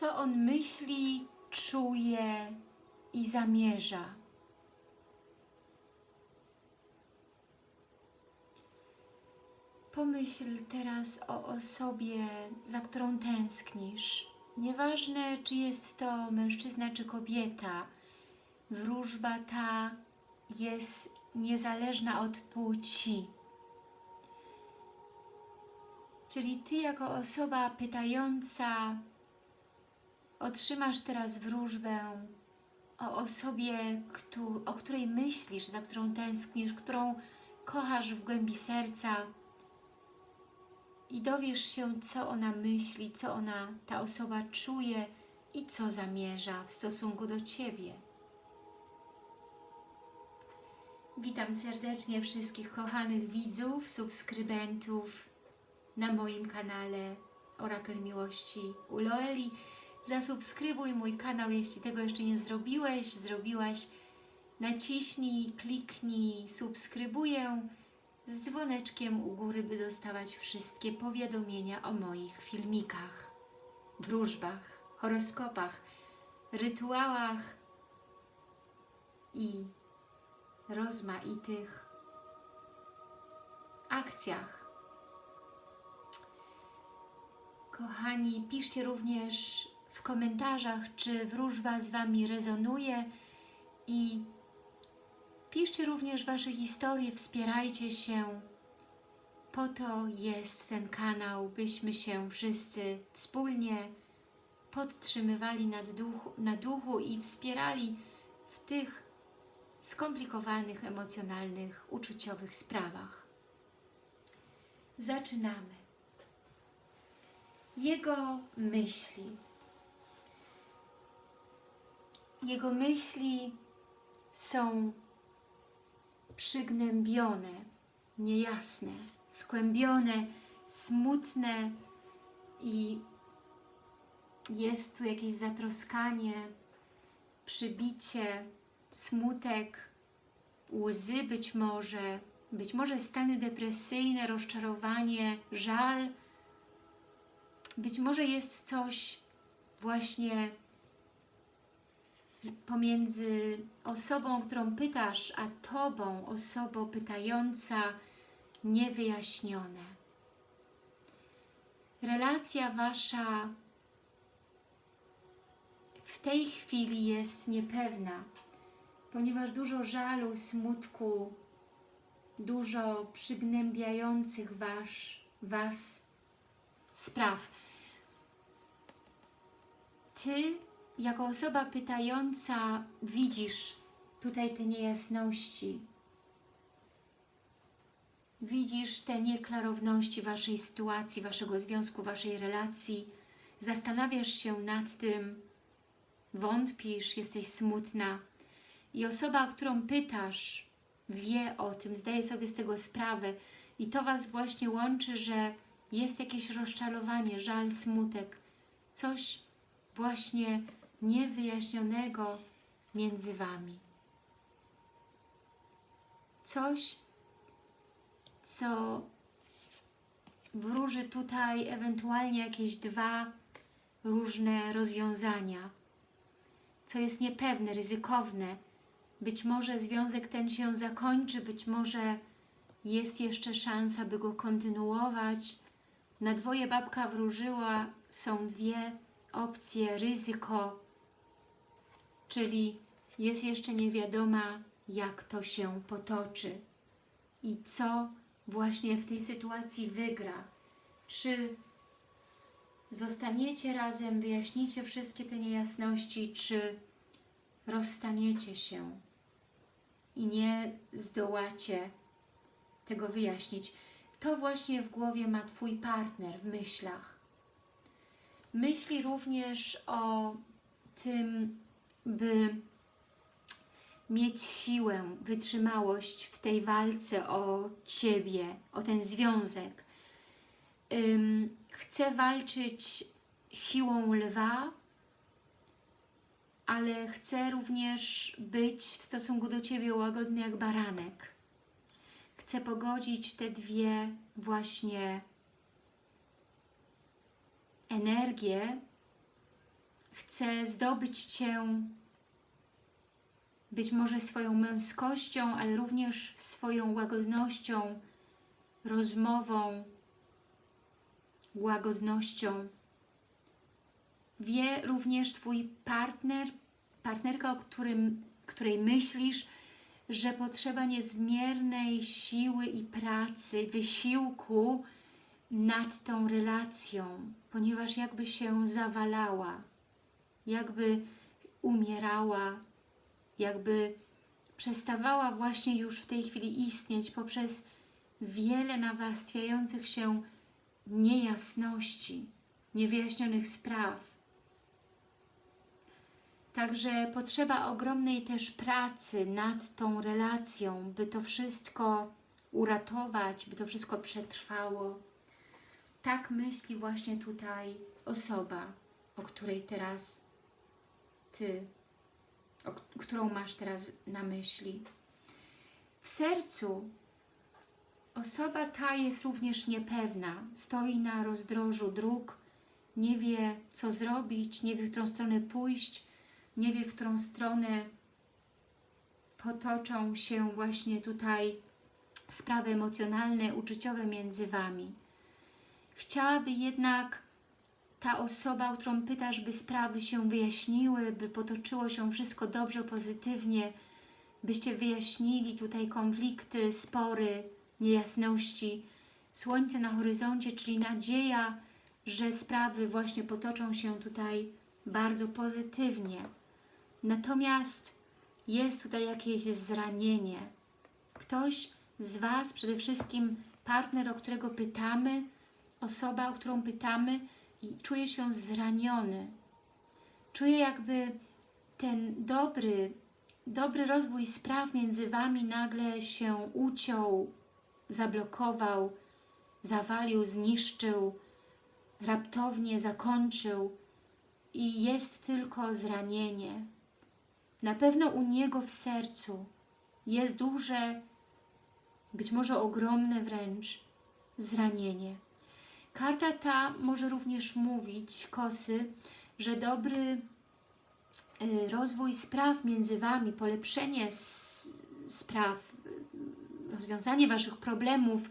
co on myśli, czuje i zamierza. Pomyśl teraz o osobie, za którą tęsknisz. Nieważne, czy jest to mężczyzna, czy kobieta, wróżba ta jest niezależna od płci. Czyli Ty jako osoba pytająca otrzymasz teraz wróżbę o osobie, o której myślisz, za którą tęsknisz, którą kochasz w głębi serca i dowiesz się, co ona myśli, co ona, ta osoba czuje i co zamierza w stosunku do Ciebie. Witam serdecznie wszystkich kochanych widzów, subskrybentów na moim kanale Orakel Miłości u Loeli. Zasubskrybuj mój kanał, jeśli tego jeszcze nie zrobiłeś, zrobiłaś. Naciśnij, kliknij, subskrybuję z dzwoneczkiem u góry, by dostawać wszystkie powiadomienia o moich filmikach, wróżbach, horoskopach, rytuałach i rozmaitych akcjach. Kochani, piszcie również w komentarzach, czy wróżba z Wami rezonuje i piszcie również Wasze historie, wspierajcie się. Po to jest ten kanał, byśmy się wszyscy wspólnie podtrzymywali duchu, na duchu i wspierali w tych skomplikowanych, emocjonalnych, uczuciowych sprawach. Zaczynamy. Jego myśli. Jego myśli są przygnębione, niejasne, skłębione, smutne i jest tu jakieś zatroskanie, przybicie, smutek, łzy być może, być może stany depresyjne, rozczarowanie, żal. Być może jest coś właśnie pomiędzy osobą, którą pytasz, a Tobą, osobą pytająca, niewyjaśnione. Relacja Wasza w tej chwili jest niepewna, ponieważ dużo żalu, smutku, dużo przygnębiających was, Was spraw. Ty, jako osoba pytająca, widzisz tutaj te niejasności, widzisz te nieklarowności Waszej sytuacji, Waszego związku, Waszej relacji, zastanawiasz się nad tym, wątpisz, jesteś smutna? I osoba, o którą pytasz, wie o tym, zdaje sobie z tego sprawę. I to Was właśnie łączy, że jest jakieś rozczarowanie, żal, smutek, coś właśnie niewyjaśnionego między Wami. Coś, co wróży tutaj ewentualnie jakieś dwa różne rozwiązania, co jest niepewne, ryzykowne. Być może związek ten się zakończy, być może jest jeszcze szansa, by go kontynuować. Na dwoje babka wróżyła, są dwie opcje, ryzyko, czyli jest jeszcze niewiadoma, jak to się potoczy i co właśnie w tej sytuacji wygra. Czy zostaniecie razem, wyjaśnicie wszystkie te niejasności, czy rozstaniecie się i nie zdołacie tego wyjaśnić. To właśnie w głowie ma Twój partner w myślach. Myśli również o tym, by mieć siłę, wytrzymałość w tej walce o Ciebie, o ten związek. Ym, chce walczyć siłą lwa, ale chce również być w stosunku do Ciebie łagodny jak baranek. Chce pogodzić te dwie właśnie energie chce zdobyć Cię być może swoją męskością, ale również swoją łagodnością, rozmową, łagodnością. Wie również Twój partner, partnerka, o którym, której myślisz, że potrzeba niezmiernej siły i pracy, wysiłku nad tą relacją, ponieważ jakby się zawalała, jakby umierała, jakby przestawała właśnie już w tej chwili istnieć poprzez wiele nawarstwiających się niejasności, niewyjaśnionych spraw. Także potrzeba ogromnej też pracy nad tą relacją, by to wszystko uratować, by to wszystko przetrwało. Tak myśli właśnie tutaj osoba, o której teraz Ty, o, którą masz teraz na myśli. W sercu osoba ta jest również niepewna, stoi na rozdrożu dróg, nie wie co zrobić, nie wie w którą stronę pójść, nie wie w którą stronę potoczą się właśnie tutaj sprawy emocjonalne, uczuciowe między Wami. Chciałaby jednak ta osoba, o którą pytasz, by sprawy się wyjaśniły, by potoczyło się wszystko dobrze, pozytywnie, byście wyjaśnili tutaj konflikty, spory, niejasności. Słońce na horyzoncie, czyli nadzieja, że sprawy właśnie potoczą się tutaj bardzo pozytywnie. Natomiast jest tutaj jakieś zranienie. Ktoś z Was, przede wszystkim partner, o którego pytamy, osoba, o którą pytamy, czuje się zraniony. Czuje jakby ten dobry, dobry rozwój spraw między Wami nagle się uciął, zablokował, zawalił, zniszczył, raptownie zakończył i jest tylko zranienie. Na pewno u niego w sercu jest duże, być może ogromne wręcz, zranienie. Karta ta może również mówić, kosy, że dobry y, rozwój spraw między Wami, polepszenie spraw, rozwiązanie Waszych problemów,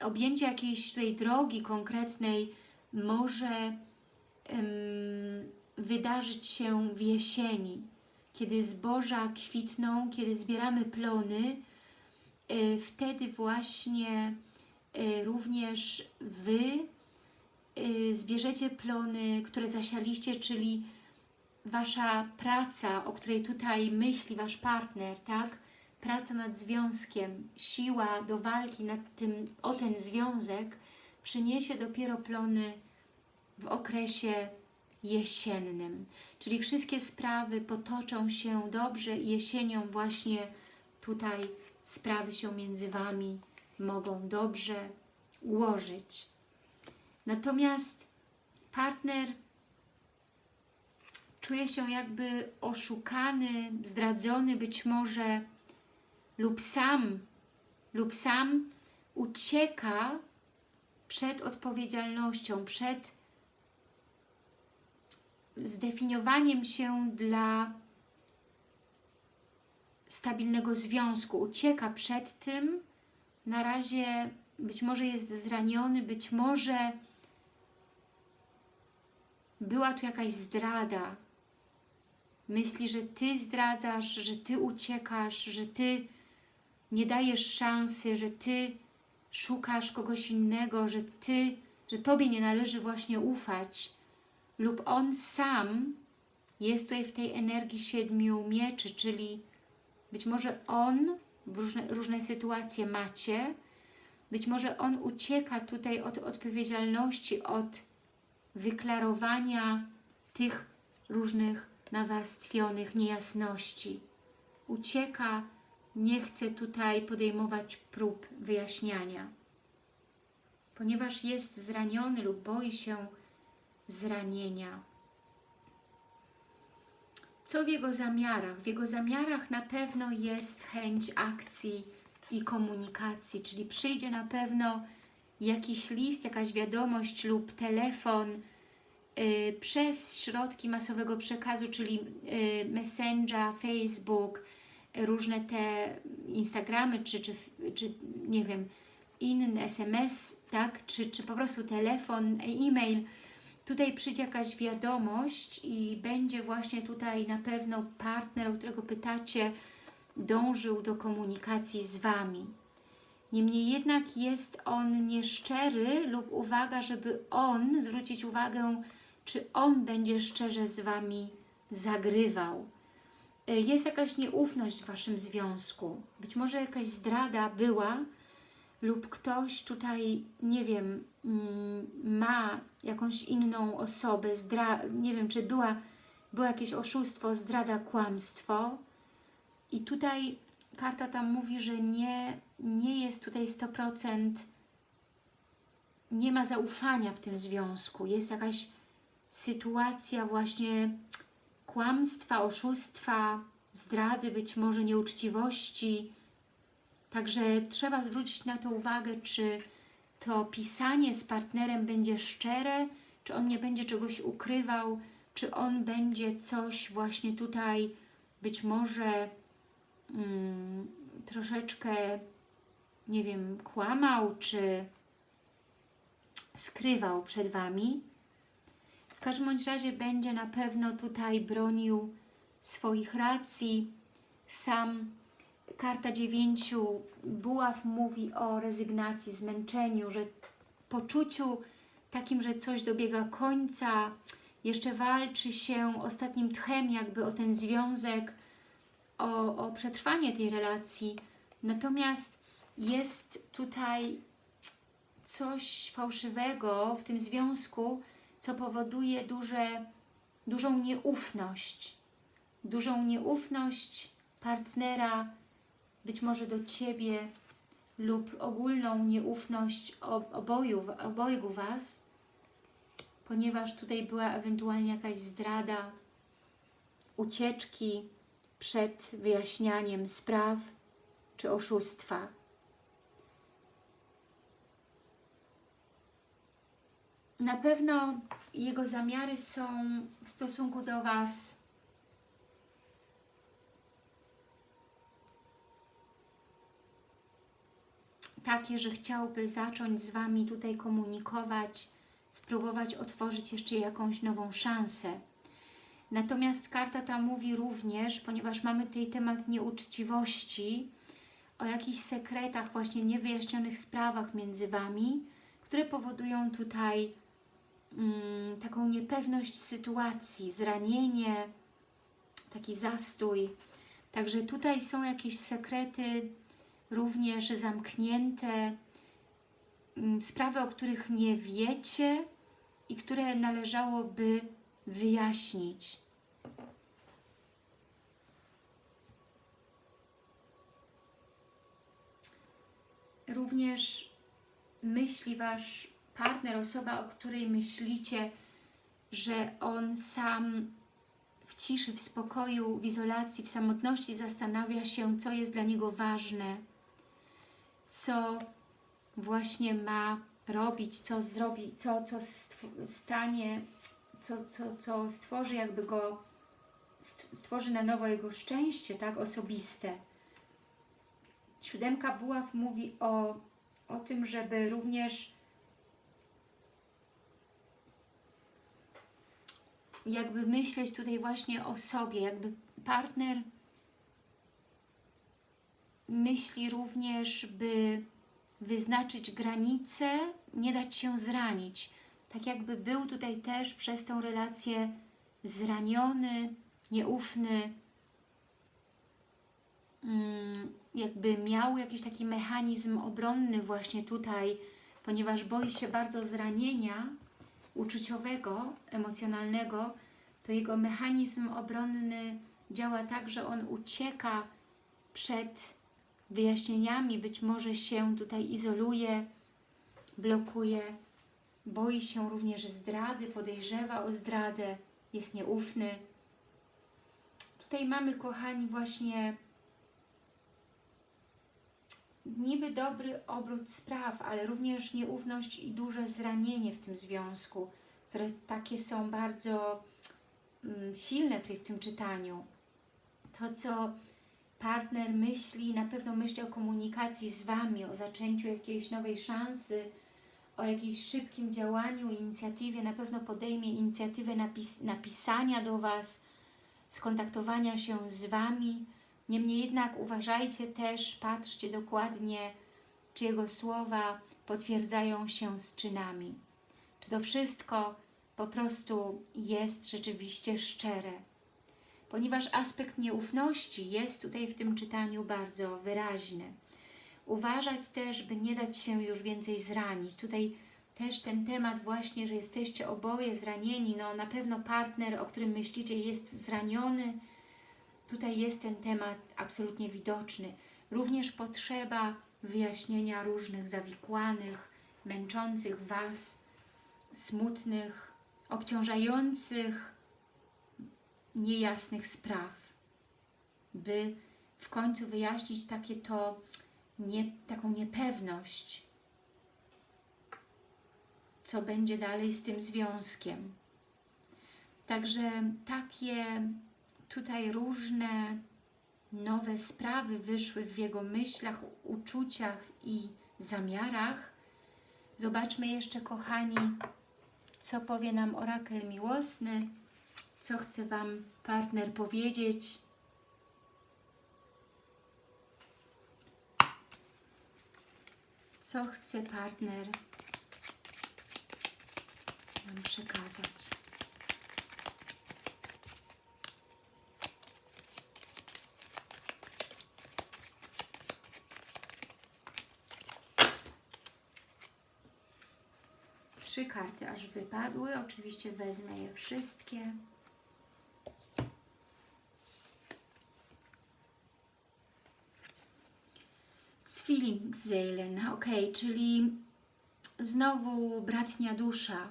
objęcie jakiejś tej drogi konkretnej może wydarzyć się w jesieni, kiedy zboża kwitną, kiedy zbieramy plony, y, wtedy właśnie y, również Wy y, zbierzecie plony, które zasialiście, czyli Wasza praca, o której tutaj myśli Wasz partner, tak? Praca nad związkiem, siła do walki nad tym, o ten związek przyniesie dopiero plony w okresie jesiennym. Czyli wszystkie sprawy potoczą się dobrze jesienią właśnie tutaj sprawy się między Wami mogą dobrze ułożyć. Natomiast partner czuje się jakby oszukany, zdradzony być może lub sam, lub sam ucieka przed odpowiedzialnością, przed zdefiniowaniem się dla stabilnego związku. Ucieka przed tym, na razie być może jest zraniony, być może była tu jakaś zdrada. Myśli, że Ty zdradzasz, że Ty uciekasz, że Ty nie dajesz szansy, że Ty szukasz kogoś innego, że Ty, że Tobie nie należy właśnie ufać lub on sam jest tutaj w tej energii siedmiu mieczy, czyli być może on różne, różne sytuacje macie, być może on ucieka tutaj od odpowiedzialności, od wyklarowania tych różnych nawarstwionych niejasności. Ucieka, nie chce tutaj podejmować prób wyjaśniania. Ponieważ jest zraniony lub boi się zranienia. Co w jego zamiarach? W jego zamiarach na pewno jest chęć akcji i komunikacji, czyli przyjdzie na pewno jakiś list, jakaś wiadomość lub telefon, y, przez środki masowego przekazu, czyli y, Messenger, Facebook, różne te Instagramy, czy, czy, czy nie wiem, inny SMS, tak, czy, czy po prostu telefon, e-mail, tutaj przyjdzie jakaś wiadomość i będzie właśnie tutaj na pewno partner, o którego pytacie, dążył do komunikacji z Wami. Niemniej jednak jest on nieszczery lub uwaga, żeby on, zwrócić uwagę, czy on będzie szczerze z Wami zagrywał. Y, Jest jakaś nieufność w Waszym związku. Być może jakaś zdrada była lub ktoś tutaj, nie wiem, mm, ma jakąś inną osobę, zdra nie wiem, czy była, było jakieś oszustwo, zdrada, kłamstwo. I tutaj karta tam mówi, że nie, nie jest tutaj 100%, nie ma zaufania w tym związku. Jest jakaś sytuacja właśnie kłamstwa, oszustwa, zdrady, być może nieuczciwości. Także trzeba zwrócić na to uwagę, czy to pisanie z partnerem będzie szczere, czy on nie będzie czegoś ukrywał, czy on będzie coś właśnie tutaj być może mm, troszeczkę, nie wiem, kłamał, czy skrywał przed Wami. W każdym bądź razie będzie na pewno tutaj bronił swoich racji. Sam karta dziewięciu buław mówi o rezygnacji, zmęczeniu, że poczuciu takim, że coś dobiega końca, jeszcze walczy się ostatnim tchem jakby o ten związek, o, o przetrwanie tej relacji. Natomiast jest tutaj coś fałszywego w tym związku, co powoduje duże, dużą nieufność. Dużą nieufność partnera, być może do Ciebie lub ogólną nieufność oboju, obojgu Was, ponieważ tutaj była ewentualnie jakaś zdrada, ucieczki przed wyjaśnianiem spraw czy oszustwa. Na pewno jego zamiary są w stosunku do Was takie, że chciałby zacząć z Wami tutaj komunikować, spróbować otworzyć jeszcze jakąś nową szansę. Natomiast karta ta mówi również, ponieważ mamy tutaj temat nieuczciwości, o jakichś sekretach, właśnie niewyjaśnionych sprawach między Wami, które powodują tutaj mm, taką niepewność sytuacji, zranienie, taki zastój. Także tutaj są jakieś sekrety również zamknięte, mm, sprawy, o których nie wiecie i które należałoby wyjaśnić. Również myśli Wasz partner, osoba, o której myślicie, że on sam w ciszy, w spokoju, w izolacji, w samotności zastanawia się, co jest dla niego ważne, co właśnie ma robić, co zrobi, co, co stanie, co, co, co stworzy jakby go, stworzy na nowo jego szczęście, tak, osobiste. Siódemka buław mówi o, o tym, żeby również jakby myśleć tutaj właśnie o sobie, jakby partner myśli również, by wyznaczyć granice, nie dać się zranić. Tak jakby był tutaj też przez tą relację zraniony, nieufny, mm, jakby miał jakiś taki mechanizm obronny właśnie tutaj, ponieważ boi się bardzo zranienia uczuciowego, emocjonalnego, to jego mechanizm obronny działa tak, że on ucieka przed wyjaśnieniami, być może się tutaj izoluje, blokuje, boi się również zdrady, podejrzewa o zdradę, jest nieufny. Tutaj mamy, kochani, właśnie niby dobry obrót spraw, ale również nieufność i duże zranienie w tym związku. które takie są bardzo mm, silne tutaj w tym czytaniu. To, co partner myśli, na pewno myśli o komunikacji z Wami, o zaczęciu jakiejś nowej szansy, o jakimś szybkim działaniu, inicjatywie, na pewno podejmie inicjatywę napis napisania do Was, skontaktowania się z Wami. Niemniej jednak uważajcie też, patrzcie dokładnie, czy Jego słowa potwierdzają się z czynami. Czy to wszystko po prostu jest rzeczywiście szczere. Ponieważ aspekt nieufności jest tutaj w tym czytaniu bardzo wyraźny. Uważać też, by nie dać się już więcej zranić. Tutaj też ten temat właśnie, że jesteście oboje zranieni, no na pewno partner, o którym myślicie jest zraniony. Tutaj jest ten temat absolutnie widoczny. Również potrzeba wyjaśnienia różnych zawikłanych, męczących Was, smutnych, obciążających, niejasnych spraw, by w końcu wyjaśnić takie to, nie, taką niepewność, co będzie dalej z tym związkiem. Także takie tutaj różne nowe sprawy wyszły w jego myślach, uczuciach i zamiarach. Zobaczmy jeszcze, kochani, co powie nam orakel miłosny, co chce Wam partner powiedzieć. Co chce partner nam przekazać. Trzy karty aż wypadły. Oczywiście wezmę je wszystkie. Zwillingsseelen, ok, czyli znowu bratnia dusza.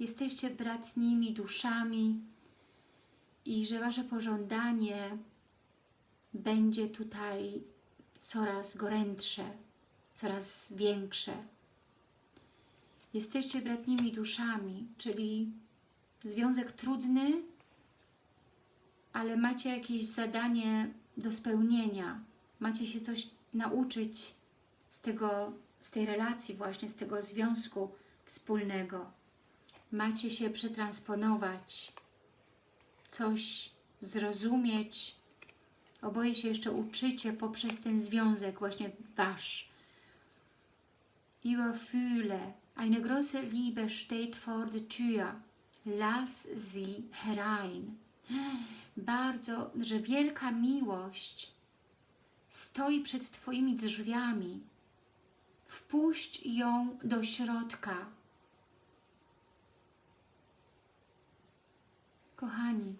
Jesteście bratnimi duszami i że Wasze pożądanie będzie tutaj coraz gorętsze, coraz większe. Jesteście bratnimi duszami, czyli związek trudny, ale macie jakieś zadanie do spełnienia. Macie się coś nauczyć z, tego, z tej relacji właśnie, z tego związku wspólnego. Macie się przetransponować, coś zrozumieć. Oboje się jeszcze uczycie poprzez ten związek właśnie Wasz. Überfühle, eine große Liebe steht vor der Tür. Lass sie herein. Bardzo, że wielka miłość stoi przed Twoimi drzwiami. Wpuść ją do środka. Kochani,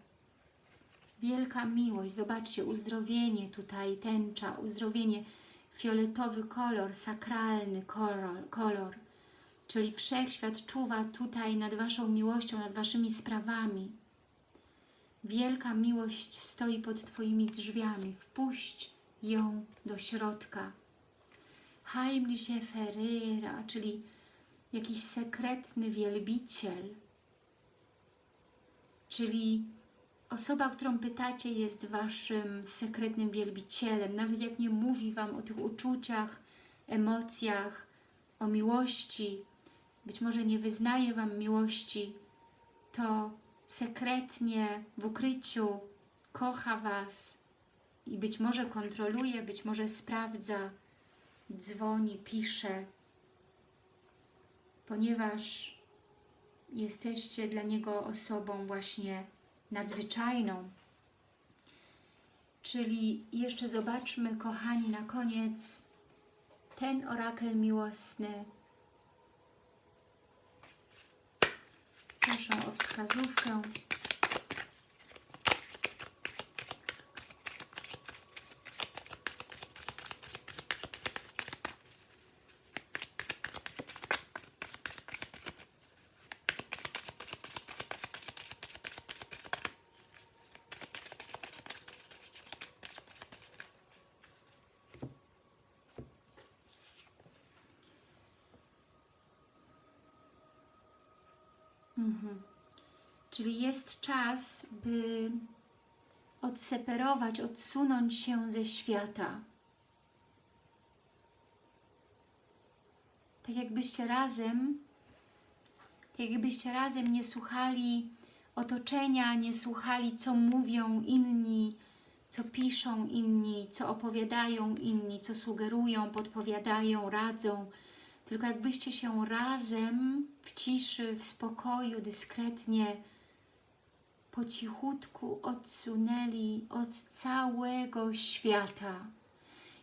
wielka miłość, zobaczcie, uzdrowienie tutaj, tęcza, uzdrowienie, fioletowy kolor, sakralny kolor, kolor, czyli Wszechświat czuwa tutaj nad Waszą miłością, nad Waszymi sprawami. Wielka miłość stoi pod Twoimi drzwiami. Wpuść ją do środka. Heimliche Ferreira, czyli jakiś sekretny wielbiciel, czyli osoba, którą pytacie jest Waszym sekretnym wielbicielem, nawet jak nie mówi Wam o tych uczuciach, emocjach, o miłości, być może nie wyznaje Wam miłości, to sekretnie w ukryciu kocha Was, i być może kontroluje, być może sprawdza, dzwoni, pisze, ponieważ jesteście dla Niego osobą właśnie nadzwyczajną. Czyli jeszcze zobaczmy, kochani, na koniec ten orakel miłosny. Proszę o wskazówkę. Jest czas, by odseparować, odsunąć się ze świata. Tak jakbyście razem, tak jakbyście razem nie słuchali otoczenia, nie słuchali, co mówią inni, co piszą inni, co opowiadają inni, co sugerują, podpowiadają, radzą, tylko jakbyście się razem w ciszy, w spokoju, dyskretnie, po cichutku odsunęli od całego świata.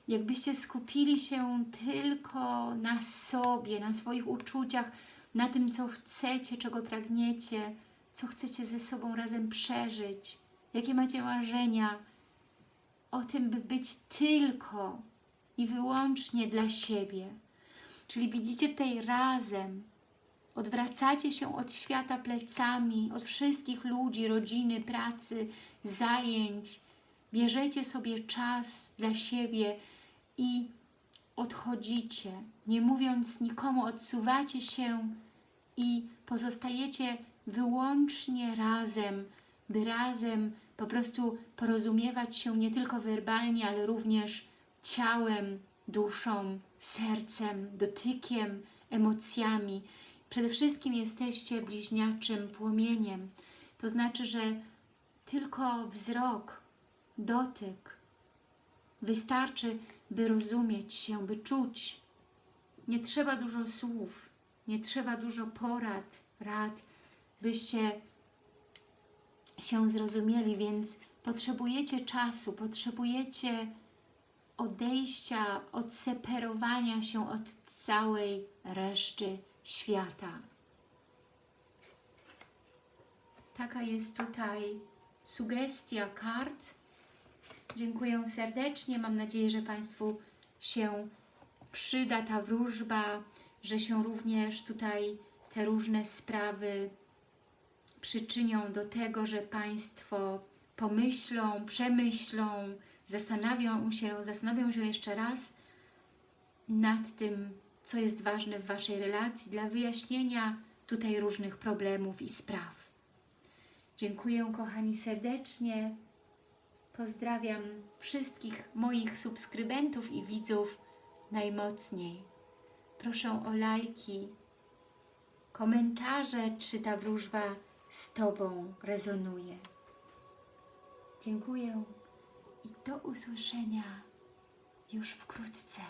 Jakbyście skupili się tylko na sobie, na swoich uczuciach, na tym, co chcecie, czego pragniecie, co chcecie ze sobą razem przeżyć, jakie macie marzenia, o tym, by być tylko i wyłącznie dla siebie. Czyli widzicie tutaj razem, odwracacie się od świata plecami, od wszystkich ludzi, rodziny, pracy, zajęć, bierzecie sobie czas dla siebie i odchodzicie, nie mówiąc nikomu, odsuwacie się i pozostajecie wyłącznie razem, by razem po prostu porozumiewać się nie tylko werbalnie, ale również ciałem, duszą, sercem, dotykiem, emocjami. Przede wszystkim jesteście bliźniaczym płomieniem. To znaczy, że tylko wzrok, dotyk wystarczy, by rozumieć się, by czuć. Nie trzeba dużo słów, nie trzeba dużo porad, rad, byście się zrozumieli, więc potrzebujecie czasu, potrzebujecie odejścia, odseparowania się od całej reszty świata. Taka jest tutaj sugestia kart. Dziękuję serdecznie. Mam nadzieję, że Państwu się przyda ta wróżba, że się również tutaj te różne sprawy przyczynią do tego, że Państwo pomyślą, przemyślą, zastanawią się, zastanowią się jeszcze raz nad tym, co jest ważne w Waszej relacji, dla wyjaśnienia tutaj różnych problemów i spraw. Dziękuję kochani serdecznie. Pozdrawiam wszystkich moich subskrybentów i widzów najmocniej. Proszę o lajki, komentarze, czy ta wróżba z Tobą rezonuje. Dziękuję i do usłyszenia już wkrótce.